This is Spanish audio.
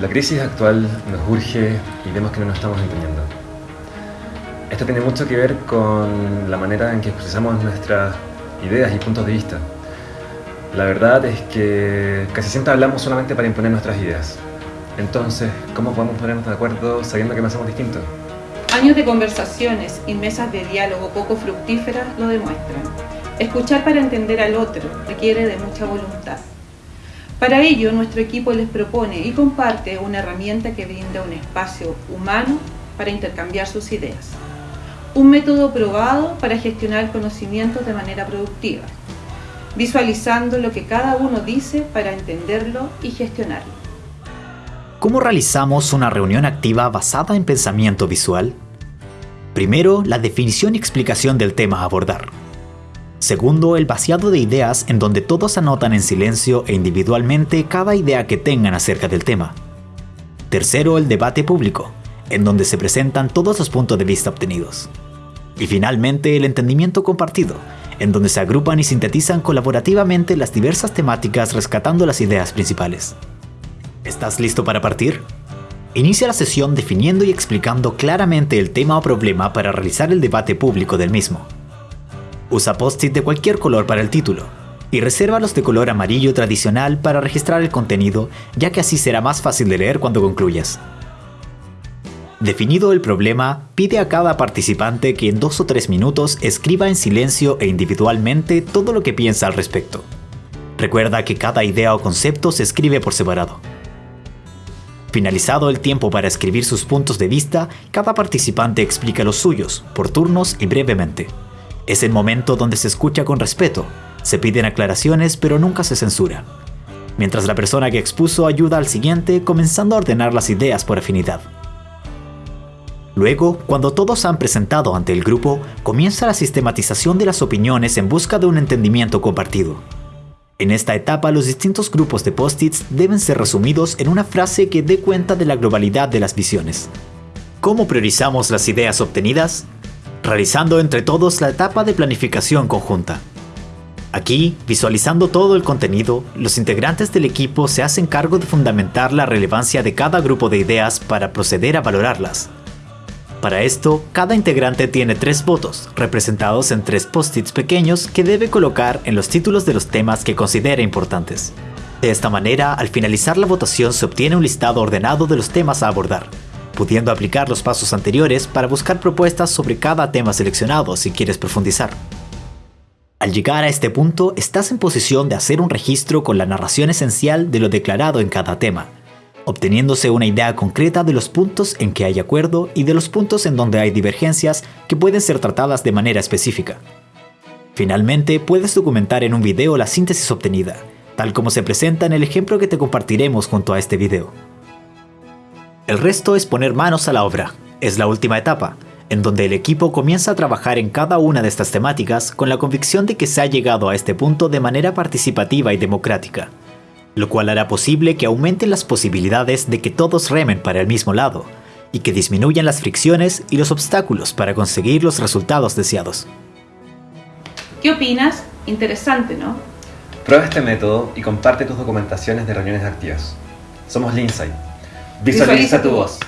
La crisis actual nos urge y vemos que no nos estamos entendiendo. Esto tiene mucho que ver con la manera en que expresamos nuestras ideas y puntos de vista. La verdad es que casi siempre hablamos solamente para imponer nuestras ideas. Entonces, ¿cómo podemos ponernos de acuerdo sabiendo que pensamos distinto? Años de conversaciones y mesas de diálogo poco fructíferas lo demuestran. Escuchar para entender al otro requiere de mucha voluntad. Para ello, nuestro equipo les propone y comparte una herramienta que brinda un espacio humano para intercambiar sus ideas. Un método probado para gestionar conocimientos de manera productiva, visualizando lo que cada uno dice para entenderlo y gestionarlo. ¿Cómo realizamos una reunión activa basada en pensamiento visual? Primero, la definición y explicación del tema a abordar. Segundo, el vaciado de ideas en donde todos anotan en silencio e individualmente cada idea que tengan acerca del tema. Tercero, el debate público, en donde se presentan todos los puntos de vista obtenidos. Y finalmente, el entendimiento compartido, en donde se agrupan y sintetizan colaborativamente las diversas temáticas rescatando las ideas principales. ¿Estás listo para partir? Inicia la sesión definiendo y explicando claramente el tema o problema para realizar el debate público del mismo. Usa post-it de cualquier color para el título y reserva los de color amarillo tradicional para registrar el contenido, ya que así será más fácil de leer cuando concluyas. Definido el problema, pide a cada participante que en dos o tres minutos escriba en silencio e individualmente todo lo que piensa al respecto. Recuerda que cada idea o concepto se escribe por separado. Finalizado el tiempo para escribir sus puntos de vista, cada participante explica los suyos, por turnos y brevemente. Es el momento donde se escucha con respeto, se piden aclaraciones pero nunca se censura. Mientras la persona que expuso ayuda al siguiente comenzando a ordenar las ideas por afinidad. Luego, cuando todos han presentado ante el grupo, comienza la sistematización de las opiniones en busca de un entendimiento compartido. En esta etapa los distintos grupos de post-its deben ser resumidos en una frase que dé cuenta de la globalidad de las visiones. ¿Cómo priorizamos las ideas obtenidas? Realizando entre todos la etapa de planificación conjunta. Aquí, visualizando todo el contenido, los integrantes del equipo se hacen cargo de fundamentar la relevancia de cada grupo de ideas para proceder a valorarlas. Para esto, cada integrante tiene tres votos, representados en tres post-its pequeños que debe colocar en los títulos de los temas que considera importantes. De esta manera, al finalizar la votación se obtiene un listado ordenado de los temas a abordar, pudiendo aplicar los pasos anteriores para buscar propuestas sobre cada tema seleccionado si quieres profundizar. Al llegar a este punto, estás en posición de hacer un registro con la narración esencial de lo declarado en cada tema, obteniéndose una idea concreta de los puntos en que hay acuerdo y de los puntos en donde hay divergencias que pueden ser tratadas de manera específica. Finalmente, puedes documentar en un video la síntesis obtenida, tal como se presenta en el ejemplo que te compartiremos junto a este video. El resto es poner manos a la obra. Es la última etapa, en donde el equipo comienza a trabajar en cada una de estas temáticas con la convicción de que se ha llegado a este punto de manera participativa y democrática, lo cual hará posible que aumenten las posibilidades de que todos remen para el mismo lado, y que disminuyan las fricciones y los obstáculos para conseguir los resultados deseados. ¿Qué opinas? Interesante, ¿no? Prueba este método y comparte tus documentaciones de reuniones activas. Somos Linsight Visualiza tu voz.